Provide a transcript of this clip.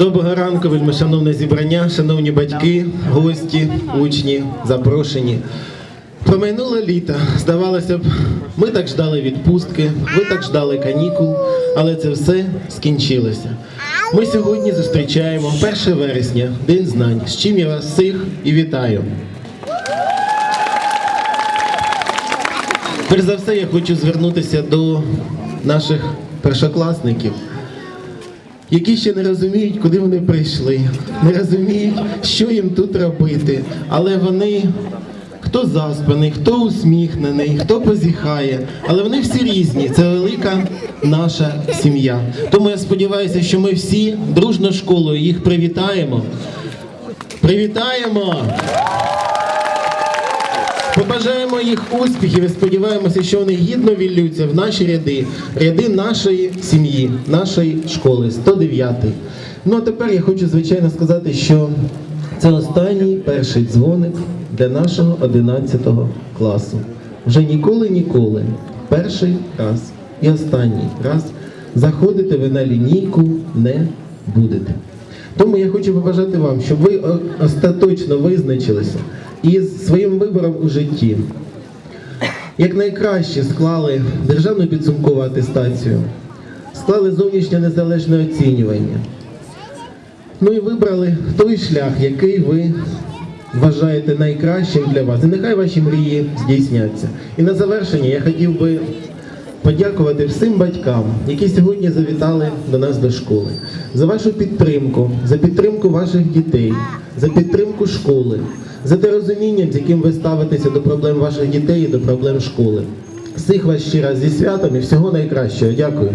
Доброго ранку, вельми шановне зібрання, шановні батьки, гості, учні, запрошені. Промайнуло літо. Здавалося б, ми так ждали відпустки, ви так ждали канікул, але це все скінчилося. Ми сьогодні зустрічаємо 1 вересня, День знань, з чим я вас всіх і вітаю. Перш за все, я хочу звернутися до наших першокласників які ще не розуміють, куди вони прийшли, не розуміють, що їм тут робити. Але вони хто заспаний, хто усміхнений, хто позіхає, але вони всі різні. Це велика наша сім'я. Тому я сподіваюся, що ми всі дружно школою їх привітаємо. Привітаємо! Побажаємо їх успіхів і сподіваємося, що вони гідно віллються в наші ряди, ряди нашої сім'ї, нашої школи, 109. Ну а тепер я хочу звичайно сказати, що це останній перший дзвоник для нашого 11 класу. Вже ніколи-ніколи, перший раз і останній раз заходити ви на лінійку не будете. Тому я хочу побажати вам, щоб ви остаточно визначилися із своїм вибором у житті. Як найкраще склали державну підсумкову атестацію, склали зовнішнє незалежне оцінювання. Ну і вибрали той шлях, який ви вважаєте найкращим для вас. І нехай ваші мрії здійсняться. І на завершення я хотів би подякувати всім батькам, які сьогодні завітали до нас до школи, за вашу підтримку, за підтримку ваших дітей, за підтримку школи, за те розуміння, з яким ви ставитеся до проблем ваших дітей і до проблем школи. Всіх вас ще раз зі святом і всього найкращого. Дякую.